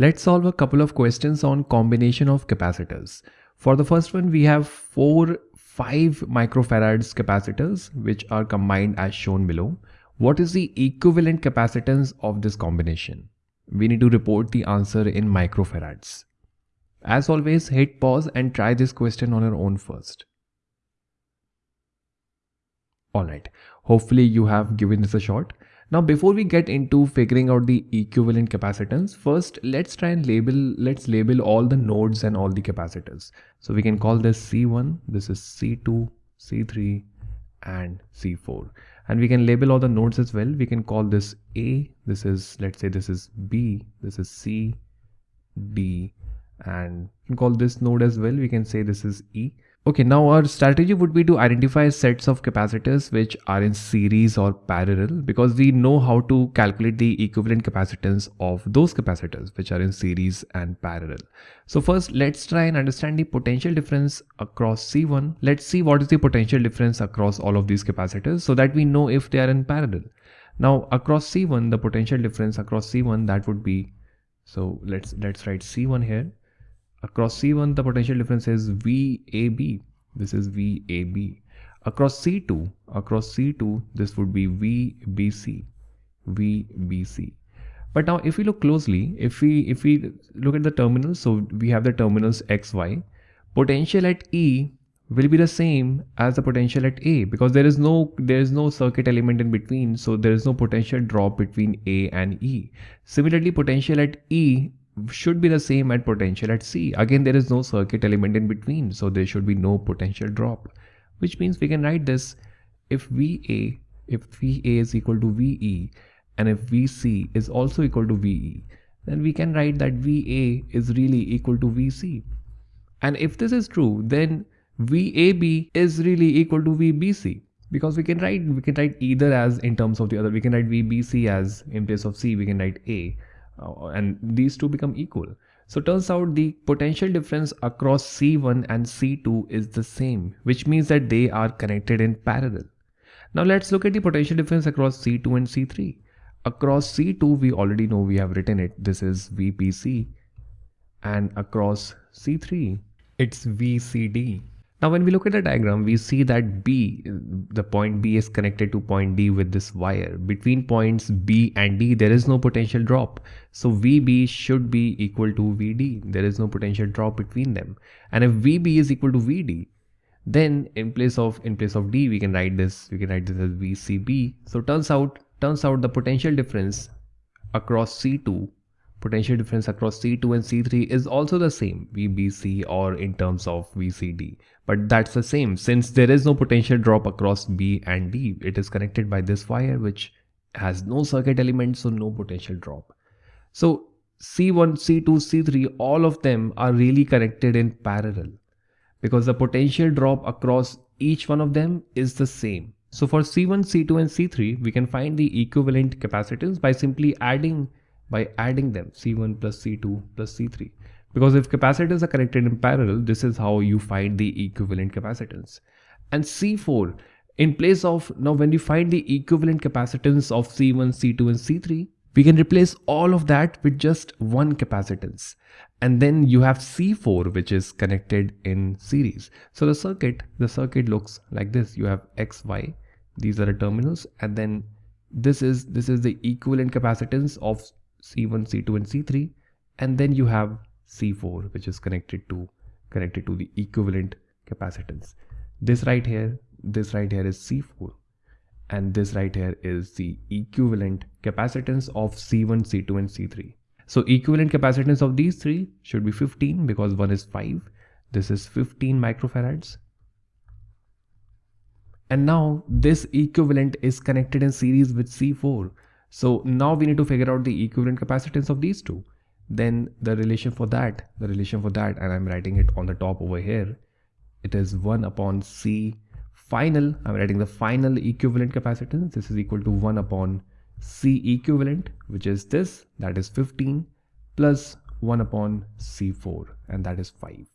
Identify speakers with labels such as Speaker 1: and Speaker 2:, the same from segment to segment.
Speaker 1: Let's solve a couple of questions on combination of capacitors. For the first one, we have four 5 microfarads capacitors which are combined as shown below. What is the equivalent capacitance of this combination? We need to report the answer in microfarads. As always, hit pause and try this question on your own first. Alright, hopefully you have given this a shot. Now before we get into figuring out the equivalent capacitance, first let's try and label, let's label all the nodes and all the capacitors. So we can call this C1, this is C2, C3 and C4. And we can label all the nodes as well. We can call this A, this is, let's say this is B, this is C, D and call this node as well. We can say this is E Okay, now our strategy would be to identify sets of capacitors which are in series or parallel because we know how to calculate the equivalent capacitance of those capacitors which are in series and parallel. So first let's try and understand the potential difference across C1. Let's see what is the potential difference across all of these capacitors so that we know if they are in parallel. Now across C1 the potential difference across C1 that would be so let's let's write C1 here Across C1, the potential difference is VAB. This is VAB. Across C2, across C2, this would be VBC, VBC. But now if we look closely, if we if we look at the terminals, so we have the terminals XY, potential at E will be the same as the potential at A because there is no there is no circuit element in between so there is no potential drop between A and E. Similarly potential at E should be the same at potential at C. Again, there is no circuit element in between, so there should be no potential drop, which means we can write this if VA, if VA is equal to VE and if VC is also equal to VE, then we can write that VA is really equal to VC. And if this is true, then VAB is really equal to VBC because we can write we can write either as in terms of the other we can write VBC as in place of C we can write A Uh, and these two become equal. So turns out the potential difference across C1 and C2 is the same, which means that they are connected in parallel. Now let's look at the potential difference across C2 and C3. Across C2, we already know we have written it. This is VBC. And across C3, it's VCD. Now when we look at the diagram, we see that B, the point B is connected to point D with this wire. Between points B and D, there is no potential drop. So VB should be equal to VD. There is no potential drop between them. And if VB is equal to VD, then in place of in place of D, we can write this, we can write this as VCB. So turns out, turns out the potential difference across C2 potential difference across C2 and C3 is also the same VBC or in terms of VCD but that's the same. Since there is no potential drop across B and D it is connected by this wire which has no circuit element so no potential drop. So C1 C2 C3 all of them are really connected in parallel because the potential drop across each one of them is the same. So for C1 C2 and C3 we can find the equivalent capacitance by simply adding by adding them C1 plus C2 plus C3. Because if capacitors are connected in parallel, this is how you find the equivalent capacitance. And C4, in place of, now when you find the equivalent capacitance of C1, C2 and C3, we can replace all of that with just one capacitance. And then you have C4 which is connected in series. So the circuit, the circuit looks like this. You have X, Y, these are the terminals and then this is this is the equivalent capacitance of C1, C2 and C3 and then you have C4 which is connected to connected to the equivalent capacitance. This right here, this right here is C4 and this right here is the equivalent capacitance of C1, C2 and C3. So equivalent capacitance of these three should be 15 because one is 5. This is 15 microfarads. And now this equivalent is connected in series with C4 so now we need to figure out the equivalent capacitance of these two. Then the relation for that, the relation for that, and I'm writing it on the top over here. It is 1 upon C final. I'm writing the final equivalent capacitance. This is equal to 1 upon C equivalent, which is this, that is 15 plus 1 upon C4 and that is 5.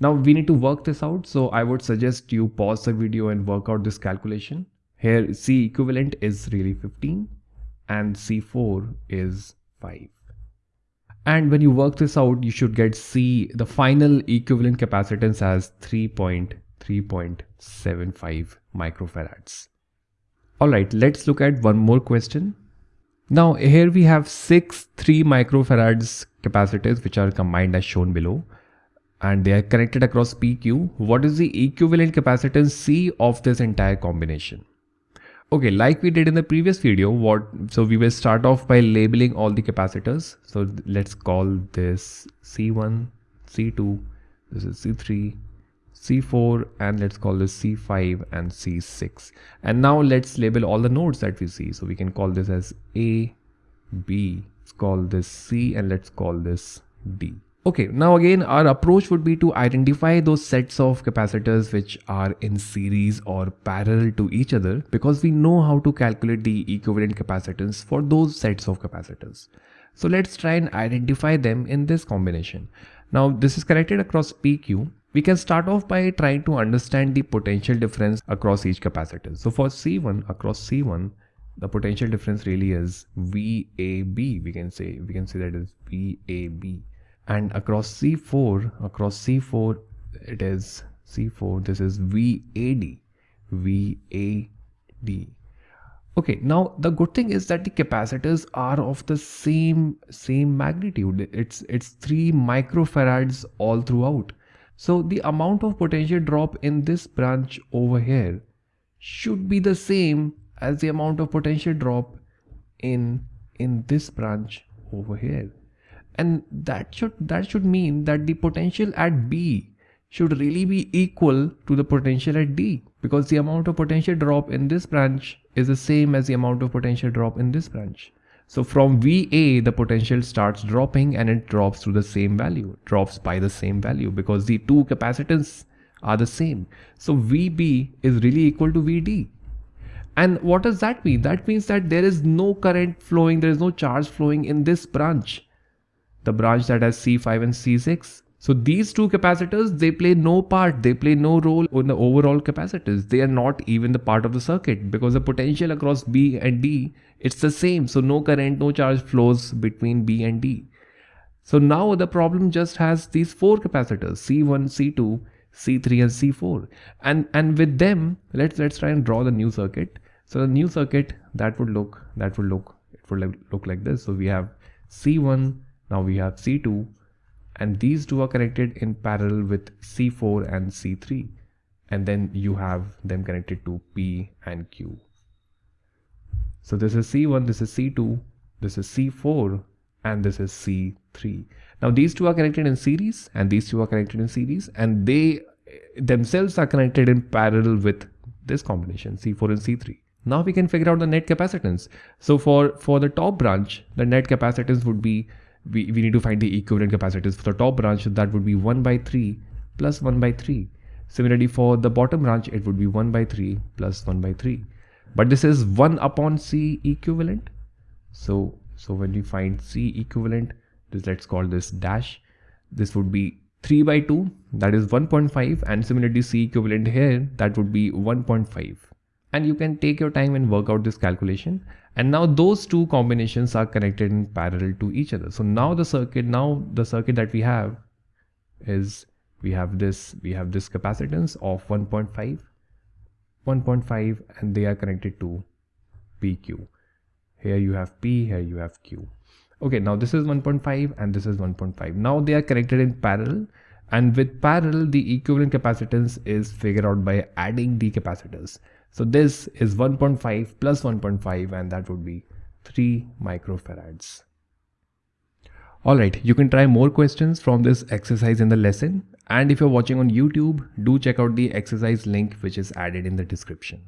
Speaker 1: Now we need to work this out. So I would suggest you pause the video and work out this calculation. Here C equivalent is really 15 and C4 is 5. And when you work this out, you should get C, the final equivalent capacitance as 3.3.75 microfarads. Alright, let's look at one more question. Now here we have six 3 microfarads capacitors which are combined as shown below and they are connected across PQ. What is the equivalent capacitance C of this entire combination? Okay, like we did in the previous video, what so we will start off by labeling all the capacitors. So let's call this C1, C2, this is C3, C4 and let's call this C5 and C6. And now let's label all the nodes that we see. So we can call this as A, B, let's call this C and let's call this D. Okay, now again, our approach would be to identify those sets of capacitors which are in series or parallel to each other because we know how to calculate the equivalent capacitance for those sets of capacitors. So let's try and identify them in this combination. Now this is connected across PQ. We can start off by trying to understand the potential difference across each capacitor. So for C1 across C1, the potential difference really is VAB. We can say we can say that is VAB and across C4 across C4 it is C4 this is VAD VAD okay now the good thing is that the capacitors are of the same same magnitude. It's it's 3 microfarads all throughout. So the amount of potential drop in this branch over here should be the same as the amount of potential drop in in this branch over here and that should that should mean that the potential at B should really be equal to the potential at D because the amount of potential drop in this branch is the same as the amount of potential drop in this branch. So from VA, the potential starts dropping and it drops to the same value, drops by the same value because the two capacitance are the same. So VB is really equal to VD. And what does that mean? That means that there is no current flowing, there is no charge flowing in this branch the branch that has C5 and C6. So these two capacitors, they play no part, they play no role in the overall capacitors. They are not even the part of the circuit because the potential across B and D, it's the same. So no current, no charge flows between B and D. So now the problem just has these four capacitors, C1, C2, C3 and C4. And, and with them, let's, let's try and draw the new circuit. So the new circuit that would look, that would look, it would look like this. So we have C1, now we have C2 and these two are connected in parallel with C4 and C3 and then you have them connected to P and Q. So this is C1, this is C2, this is C4 and this is C3. Now these two are connected in series and these two are connected in series and they eh, themselves are connected in parallel with this combination C4 and C3. Now we can figure out the net capacitance. So for, for the top branch, the net capacitance would be we, we need to find the equivalent capacitors for the top branch that would be 1 by 3 plus 1 by 3 similarly for the bottom branch it would be 1 by 3 plus 1 by 3 but this is 1 upon c equivalent. So so when we find c equivalent this let's call this dash. This would be 3 by 2 that is 1.5 and similarly c equivalent here that would be 1.5 and you can take your time and work out this calculation. And now those two combinations are connected in parallel to each other. So now the circuit now the circuit that we have is we have this we have this capacitance of 1.5 1.5 and they are connected to pq here you have p here you have q. Okay now this is 1.5 and this is 1.5 now they are connected in parallel. And with parallel the equivalent capacitance is figured out by adding the capacitors so this is 1.5 plus 1.5 and that would be 3 microfarads. Alright, you can try more questions from this exercise in the lesson and if you're watching on YouTube, do check out the exercise link which is added in the description.